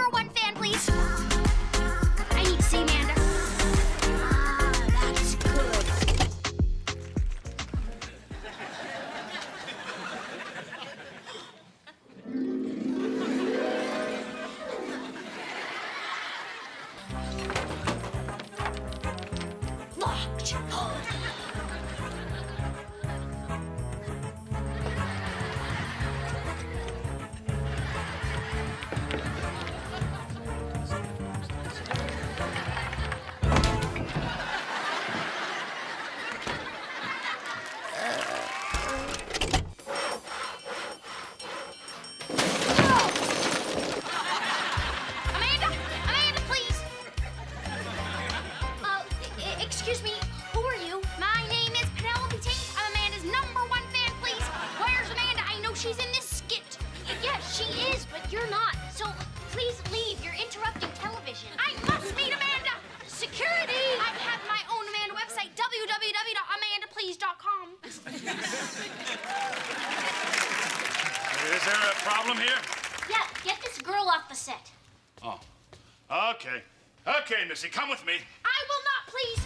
number one fan, please? I need to see Amanda. Ah, that's good. Locked. Excuse me, who are you? My name is Penelope Taint. I'm Amanda's number one fan, please. Where's Amanda? I know she's in this skit. Yes, she is, but you're not. So please leave. You're interrupting television. I must meet Amanda! Security! I have my own Amanda website, www.amandaplease.com. Is there a problem here? Yeah, get this girl off the set. Oh. Okay. Okay, Missy, come with me. I will not, please.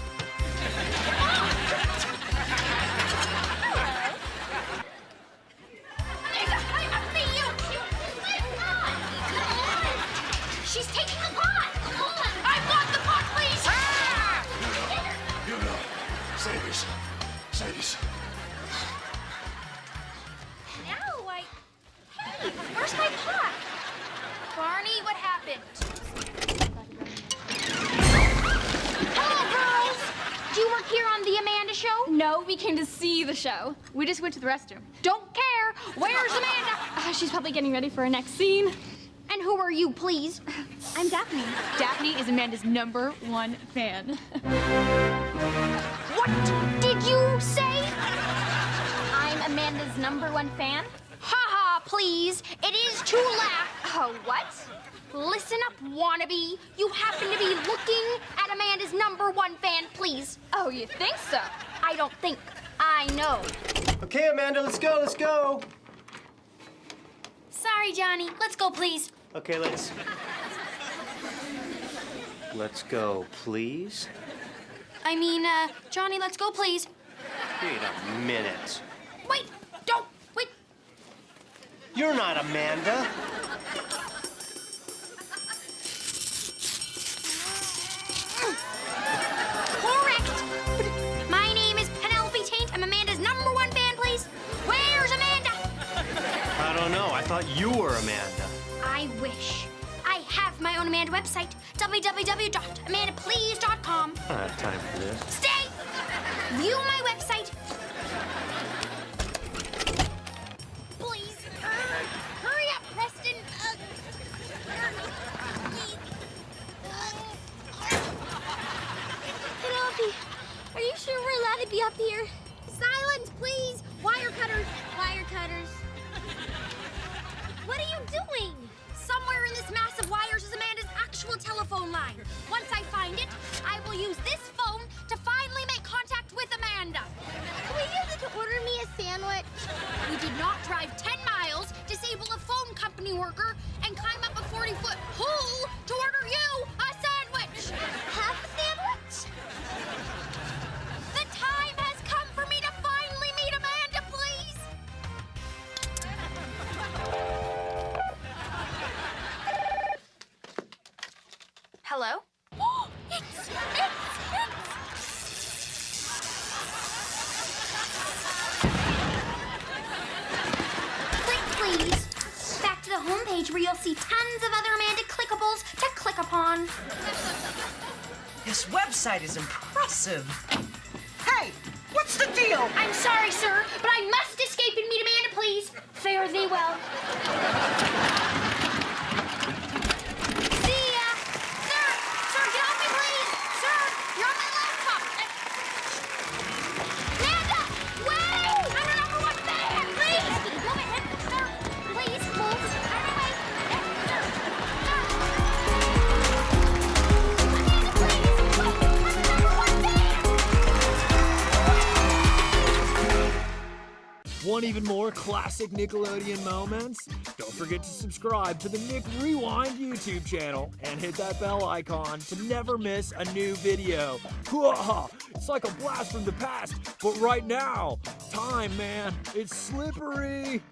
Save yourself. Save yourself. Now I. Hey, where's my pot? Barney, what happened? Hello, girls. Do you work here on the Amanda Show? No, we came to see the show. We just went to the restroom. Don't care. Where's Amanda? Uh, she's probably getting ready for her next scene. And who are you, please? I'm Daphne. Daphne is Amanda's number one fan. What did you say? I'm Amanda's number one fan. Ha ha, please. It is to laugh. Oh, what? Listen up, wannabe. You happen to be looking at Amanda's number one fan, please. Oh, you think so? I don't think. I know. Okay, Amanda, let's go, let's go. Sorry, Johnny. Let's go, please. Okay, let's. Let's go, please. I mean, uh, Johnny, let's go, please. Wait a minute. Wait, don't, wait. You're not Amanda. Correct. My name is Penelope Taint. I'm Amanda's number one fan, please. Where's Amanda? I don't know. I thought you were Amanda. I wish. I have my own Amanda website, www.amandaplease.com. I time for this. Stay! View my website. 40 foot pole. To the homepage where you'll see tons of other Amanda clickables to click upon. This website is impressive. Hey, what's the deal? I'm sorry, sir, but I must escape and meet Amanda, please. Fare thee well. Want even more classic Nickelodeon moments? Don't forget to subscribe to the Nick Rewind YouTube channel and hit that bell icon to never miss a new video. It's like a blast from the past, but right now, time, man, it's slippery.